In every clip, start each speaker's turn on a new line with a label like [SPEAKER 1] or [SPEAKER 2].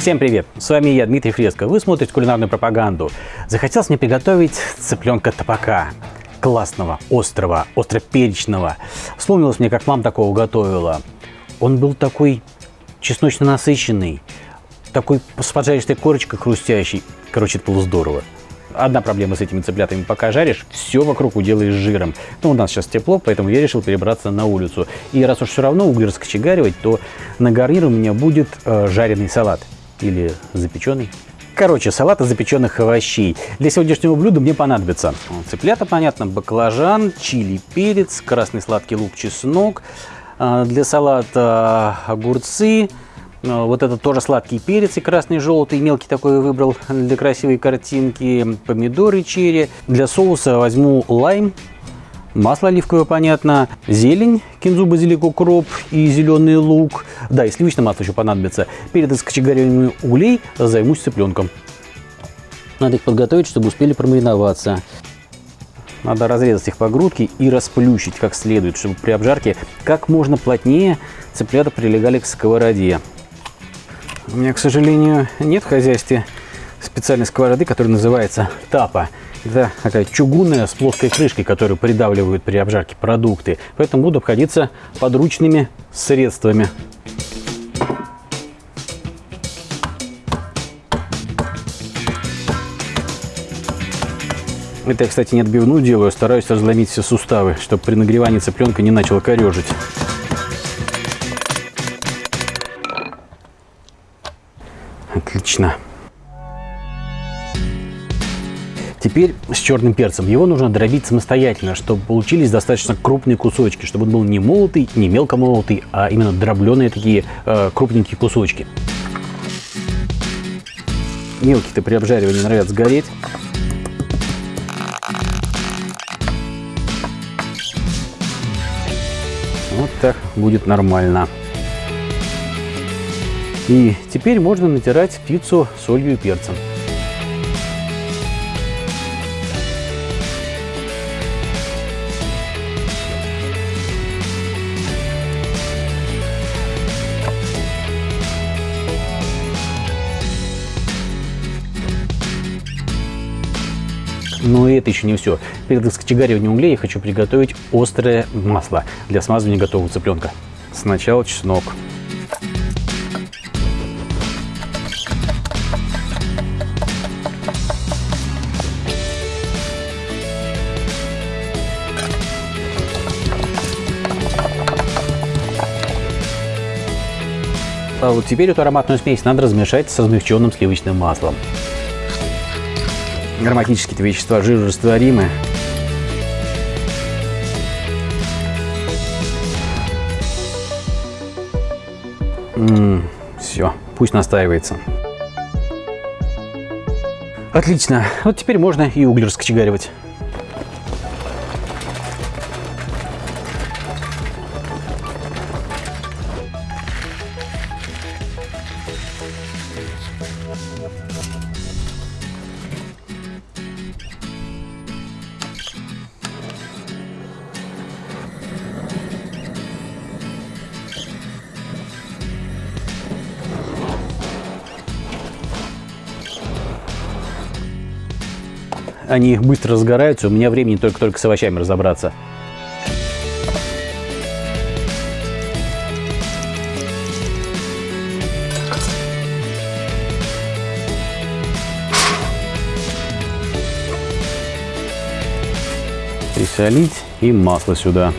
[SPEAKER 1] Всем привет! С вами я, Дмитрий Фреско. Вы смотрите кулинарную пропаганду. Захотелось мне приготовить цыпленка топака. Классного, острого, остроперечного. Вспомнилось мне, как мама такого готовила. Он был такой чесночно насыщенный, такой с поджаристой корочкой хрустящий. Короче, это было здорово. Одна проблема с этими цыплятами, пока жаришь, все вокруг уделаешь жиром. Ну, у нас сейчас тепло, поэтому я решил перебраться на улицу. И раз уж все равно уголь раскочегаривать, то на гарнир у меня будет э, жареный салат или запеченный. Короче, салат из запеченных овощей. Для сегодняшнего блюда мне понадобится цыплята, понятно, баклажан, чили, перец, красный сладкий лук, чеснок. Э, для салата огурцы, Э, вот это тоже сладкий перец и красный, желтый, мелкий такой выбрал для красивой картинки. Помидоры черри. Для соуса возьму лайм, масло оливковое, понятно, зелень, кинзу, базилик, укроп и зеленый лук. Да, и сливочное масло еще понадобится. Перед раскочегариванием углей займусь цыпленком. Надо их подготовить, чтобы успели промариноваться. Надо разрезать их по грудке и расплющить как следует, чтобы при обжарке как можно плотнее цыплята прилегали к сковороде. У меня, к сожалению, нет в хозяйстве специальной сковороды, которая называется тапа. Это такая чугунная с плоской крышкой, которую придавливают при обжарке продукты. Поэтому буду обходиться подручными средствами. Это я, кстати, не отбивную делаю, а стараюсь разломить все суставы, чтобы при нагревании цыпленка не начало корежить. Отлично. Теперь с черным перцем. Его нужно дробить самостоятельно, чтобы получились достаточно крупные кусочки, чтобы он был не молотый, не мелко молотый, а именно дробленые такие э, крупненькие кусочки. Мелкие-то при обжаривании норовят сгореть. Вот так будет нормально. И теперь можно натирать пиццу солью и перцем. Но это еще не все. Перед раскочегариванием углей я хочу приготовить острое масло для смазывания готового цыпленка. Сначала чеснок. А вот теперь эту ароматную смесь надо размешать с размягченным сливочным маслом. Ароматические вещества жирорастворимы. все, пусть настаивается. Отлично. Вот теперь можно и уголь раскочегаривать. Они быстро разгораются, у меня времени только-только с овощами разобраться. Присолить и масло сюда.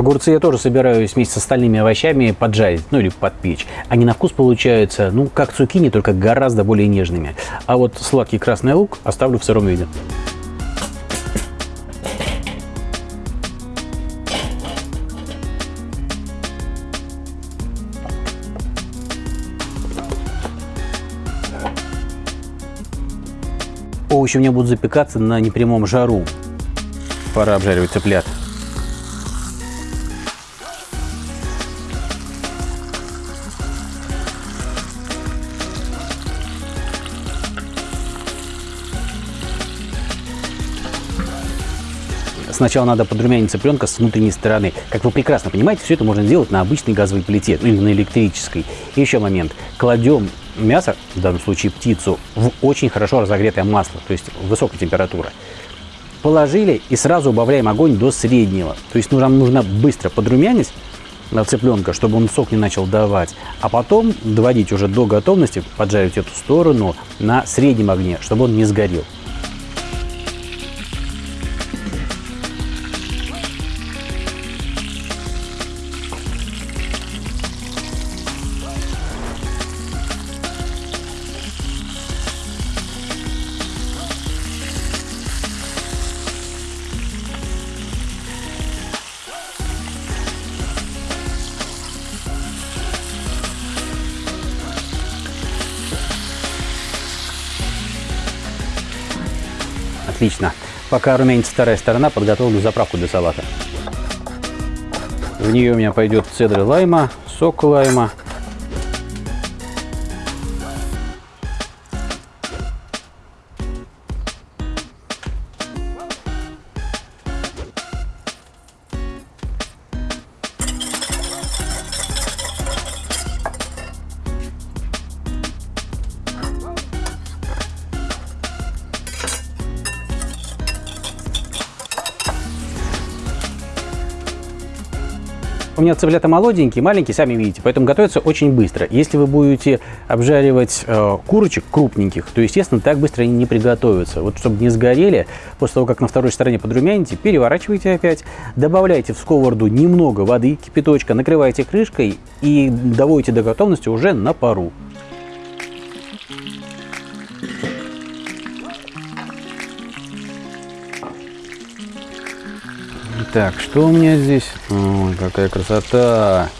[SPEAKER 1] Огурцы я тоже собираюсь вместе с остальными овощами поджарить, ну или подпечь. Они на вкус получаются, ну, как цукини, только гораздо более нежными. А вот сладкий красный лук оставлю в сыром виде. Овощи у меня будут запекаться на непрямом жару. Пора обжаривать цыплят. Сначала надо подрумянить цыпленка с внутренней стороны. Как вы прекрасно понимаете, все это можно сделать на обычной газовой плите, ну или на электрической. И еще момент. Кладем мясо, в данном случае птицу, в очень хорошо разогретое масло, то есть высокая температура. Положили и сразу убавляем огонь до среднего. То есть нам нужно быстро подрумянить цыпленка, чтобы он сок не начал давать, а потом доводить уже до готовности, поджарить эту сторону на среднем огне, чтобы он не сгорел. Отлично. Пока румянится вторая сторона, подготовлю заправку для салата. В нее у меня пойдет цедра лайма, сок лайма, У меня цыплята молоденькие, маленькие, сами видите, поэтому готовятся очень быстро. Если вы будете обжаривать э, курочек крупненьких, то, естественно, так быстро они не приготовятся. Вот чтобы не сгорели, после того, как на второй стороне подрумяните, переворачивайте опять, добавляйте в сковороду немного воды, кипяточка, накрывайте крышкой и доводите до готовности уже на пару. Так, что у меня здесь? Ой, какая красота!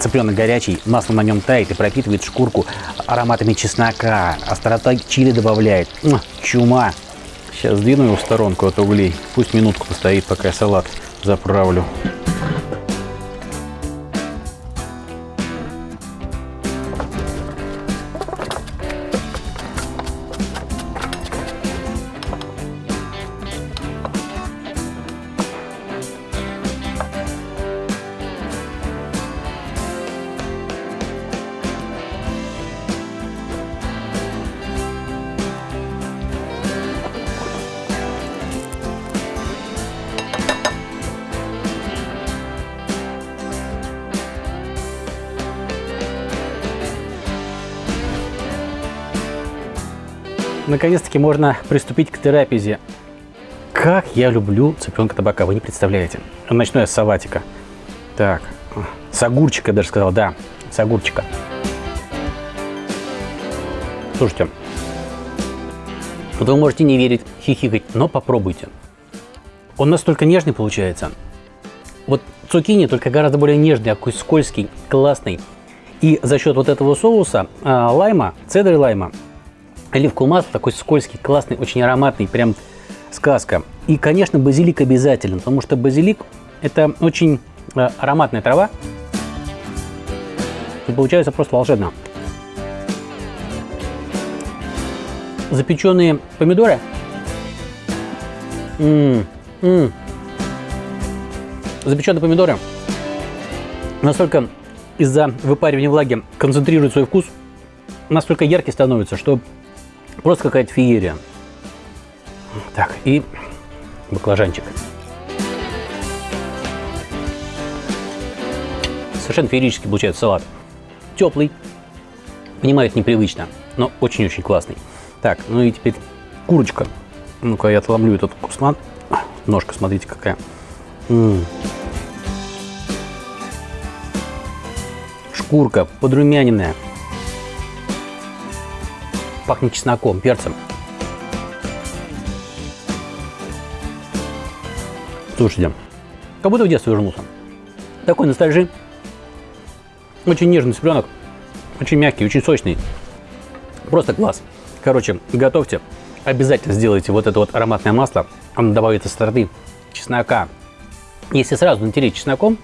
[SPEAKER 1] Цыпленок горячий, масло на нем тает и пропитывает шкурку ароматами чеснока. Острота чили добавляет. Чума. Сейчас сдвину его в сторонку от углей. Пусть минутку постоит, пока я салат заправлю. Наконец-таки можно приступить к терапии. Как я люблю цыпленка табака, вы не представляете. Начну я с салатика. Так, с огурчика даже сказал, да, с огурчика. Слушайте, вы можете не верить, хихикать, но попробуйте. Он настолько нежный получается. Вот цукини только гораздо более нежный, такой скользкий, классный. И за счет вот этого соуса а, лайма, цедры лайма, оливковое масло, такой скользкий, классный, очень ароматный, прям сказка. И, конечно, базилик обязателен, потому что базилик – это очень э, ароматная трава. И получается просто волшебно. Запеченные помидоры. М -м -м. Запеченные помидоры настолько из-за выпаривания влаги концентрируют свой вкус, настолько яркий становится, что Просто какая-то феерия. Так, и баклажанчик. Совершенно феерически получается салат. Теплый. Понимаю, это непривычно, но очень-очень классный. Так, ну и теперь курочка. Ну-ка, я отломлю этот кусман. Ножка, смотрите, какая. М -м. Шкурка подрумяненная. Пахнет чесноком, перцем. Слушайте, как будто в детство вернулся. Такой ностальжи. Очень нежный цыпленок. Очень мягкий, очень сочный. Просто класс. Короче, готовьте. Обязательно сделайте вот это вот ароматное масло. Оно добавит остроты чеснока. Если сразу натереть чесноком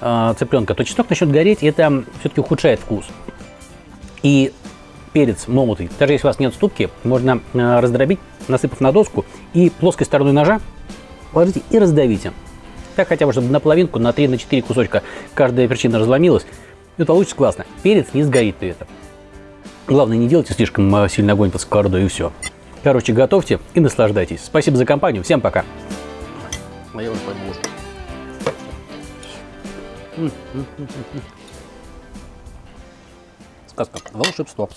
[SPEAKER 1] э, цыпленка, то чеснок начнет гореть, и это все-таки ухудшает вкус. И перец молотый, даже если у вас нет ступки, можно э, раздробить, насыпав на доску, и плоской стороной ножа положите и раздавите. Так хотя бы, чтобы на половинку, на 3 на 4 кусочка каждая перчина разломилась. И получится классно. Перец не сгорит при этом. Главное, не делайте слишком э, сильно огонь под сковородой и все. Короче, готовьте и наслаждайтесь. Спасибо за компанию. Всем пока. А я уже пойду Сказка. Волшебство.